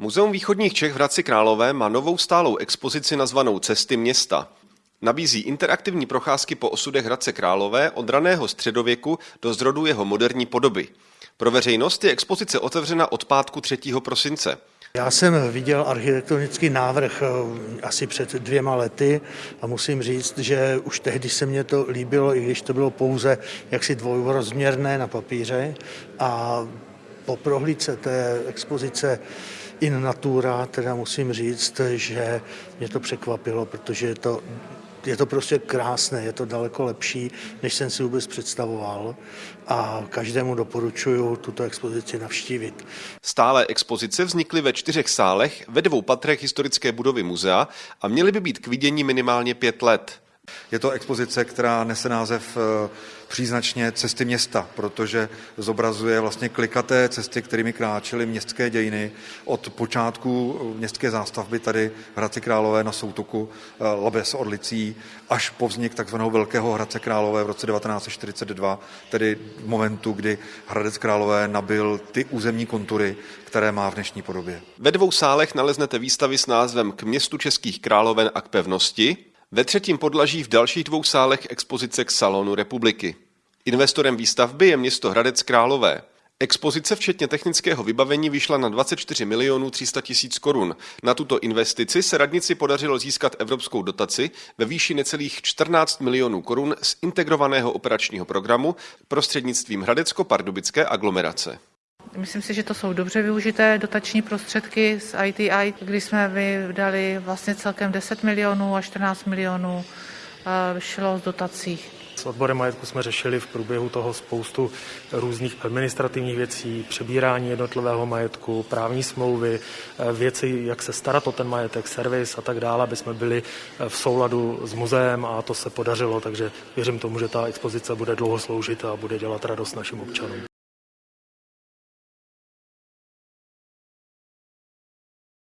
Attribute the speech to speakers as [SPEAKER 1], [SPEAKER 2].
[SPEAKER 1] Muzeum východních Čech v Hradci Králové má novou stálou expozici nazvanou Cesty města. Nabízí interaktivní procházky po osudech Hradce Králové od raného středověku do zrodu jeho moderní podoby. Pro veřejnost je expozice otevřena od pátku 3. prosince.
[SPEAKER 2] Já jsem viděl architektonický návrh eh, asi před dvěma lety a musím říct, že už tehdy se mně to líbilo, i když to bylo pouze jaksi dvojrozměrné na papíře a po prohlídce té expozice in natura, teda musím říct, že mě to překvapilo, protože je to je to prostě krásné, je to daleko lepší, než jsem si vůbec představoval a každému doporučuji tuto expozici navštívit.
[SPEAKER 1] Stále expozice vznikly ve čtyřech sálech, ve dvou patrech historické budovy muzea a měly by být k vidění minimálně pět let.
[SPEAKER 3] Je to expozice, která nese název eh, příznačně cesty města, protože zobrazuje vlastně klikaté cesty, kterými kráčely městské dějiny od počátku městské zástavby tady Hradci Králové na soutoku eh, Labes Orlicí až po vznik takzvaného Velkého Hradce Králové v roce 1942, tedy v momentu, kdy Hradec Králové nabil ty územní kontury, které má v dnešní podobě.
[SPEAKER 1] Ve dvou sálech naleznete výstavy s názvem K městu českých královen a k pevnosti, ve třetím podlaží v dalších dvou sálech expozice k Salonu republiky. Investorem výstavby je město Hradec Králové. Expozice včetně technického vybavení vyšla na 24 milionů 300 tisíc korun. Na tuto investici se radnici podařilo získat evropskou dotaci ve výši necelých 14 milionů korun z integrovaného operačního programu prostřednictvím Hradecko-Pardubické aglomerace.
[SPEAKER 4] Myslím si, že to jsou dobře využité dotační prostředky z ITI, kdy jsme vydali vlastně celkem 10 milionů a 14 milionů eh, šlo z dotací.
[SPEAKER 5] S odborem majetku jsme řešili v průběhu toho spoustu různých administrativních věcí, přebírání jednotlivého majetku, právní smlouvy, eh, věci, jak se starat o ten majetek, servis a tak dále, aby jsme byli eh, v souladu s muzeem a to se podařilo, takže věřím tomu, že ta expozice bude dlouho sloužit a bude dělat radost našim občanům.